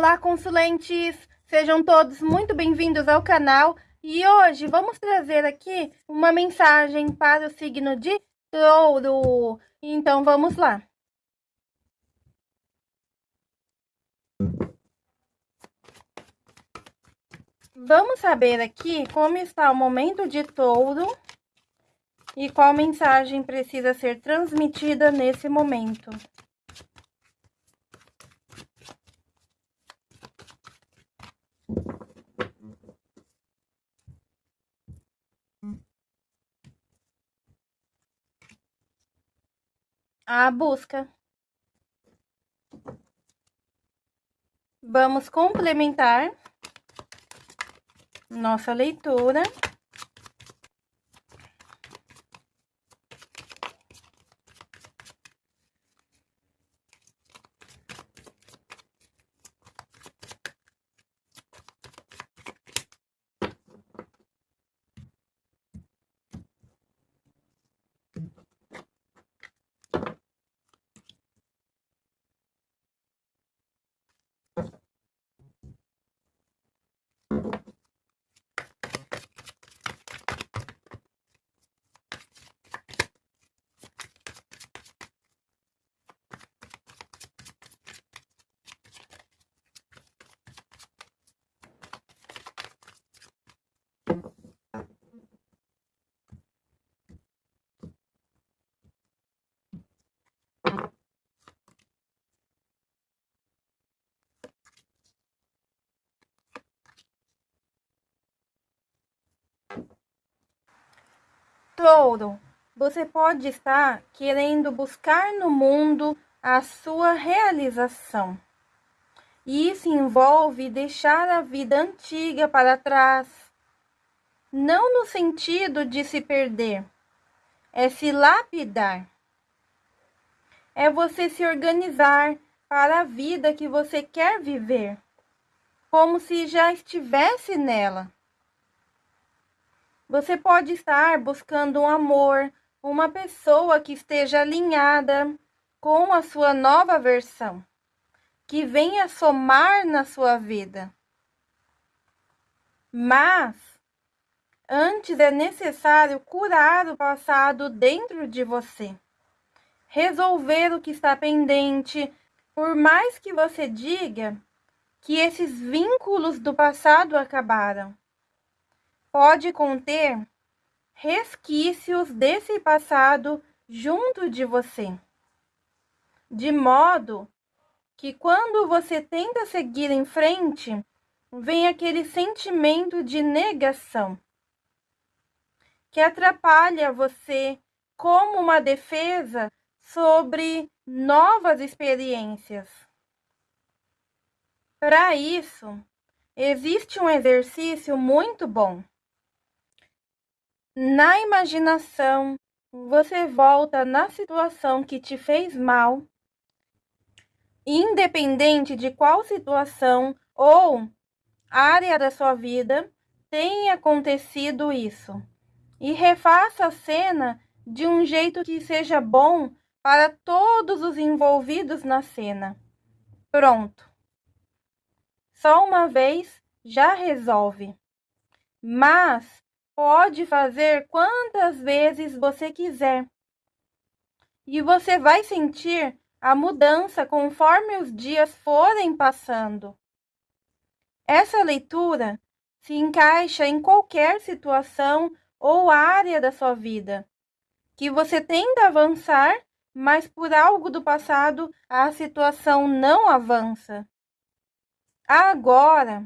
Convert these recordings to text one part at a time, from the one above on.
Olá, consulentes! Sejam todos muito bem-vindos ao canal e hoje vamos trazer aqui uma mensagem para o signo de touro. Então, vamos lá. Vamos saber aqui como está o momento de touro e qual mensagem precisa ser transmitida nesse momento. A busca. Vamos complementar nossa leitura. Touro, você pode estar querendo buscar no mundo a sua realização. Isso envolve deixar a vida antiga para trás. Não no sentido de se perder, é se lapidar. É você se organizar para a vida que você quer viver, como se já estivesse nela. Você pode estar buscando um amor, uma pessoa que esteja alinhada com a sua nova versão, que venha somar na sua vida. Mas antes é necessário curar o passado dentro de você, resolver o que está pendente, por mais que você diga que esses vínculos do passado acabaram pode conter resquícios desse passado junto de você. De modo que quando você tenta seguir em frente, vem aquele sentimento de negação que atrapalha você como uma defesa sobre novas experiências. Para isso, existe um exercício muito bom na imaginação, você volta na situação que te fez mal, independente de qual situação ou área da sua vida tenha acontecido isso. E refaça a cena de um jeito que seja bom para todos os envolvidos na cena. Pronto. Só uma vez já resolve. Mas pode fazer quantas vezes você quiser. E você vai sentir a mudança conforme os dias forem passando. Essa leitura se encaixa em qualquer situação ou área da sua vida que você tenta avançar, mas por algo do passado a situação não avança. Agora,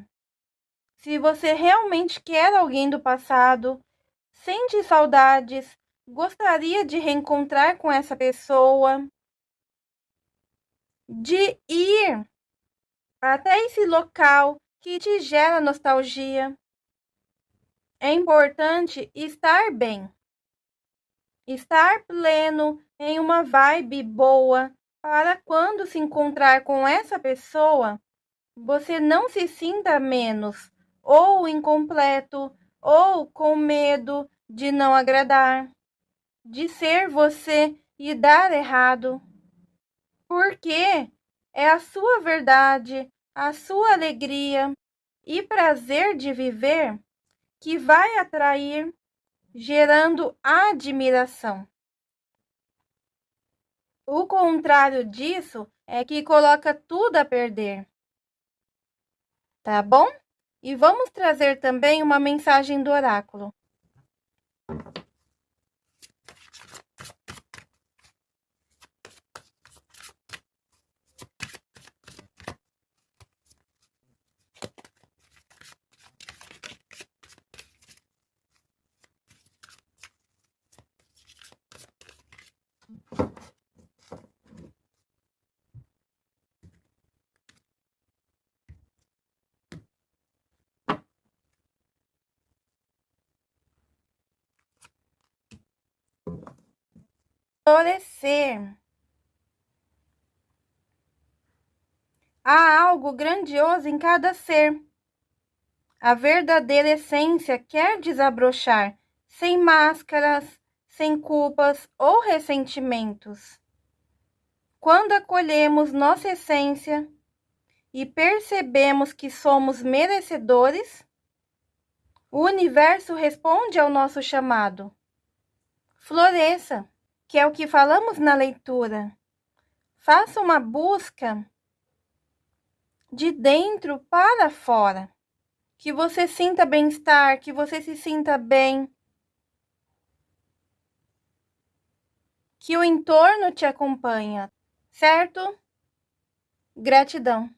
se você realmente quer alguém do passado, sente saudades, gostaria de reencontrar com essa pessoa, de ir até esse local que te gera nostalgia. É importante estar bem, estar pleno em uma vibe boa para quando se encontrar com essa pessoa, você não se sinta menos ou incompleto, ou com medo de não agradar, de ser você e dar errado. Porque é a sua verdade, a sua alegria e prazer de viver que vai atrair, gerando admiração. O contrário disso é que coloca tudo a perder. Tá bom? E vamos trazer também uma mensagem do oráculo. Florescer. Há algo grandioso em cada ser. A verdadeira essência quer desabrochar, sem máscaras, sem culpas ou ressentimentos. Quando acolhemos nossa essência e percebemos que somos merecedores, o universo responde ao nosso chamado. Floresça que é o que falamos na leitura. Faça uma busca de dentro para fora. Que você sinta bem-estar, que você se sinta bem. Que o entorno te acompanha, certo? Gratidão.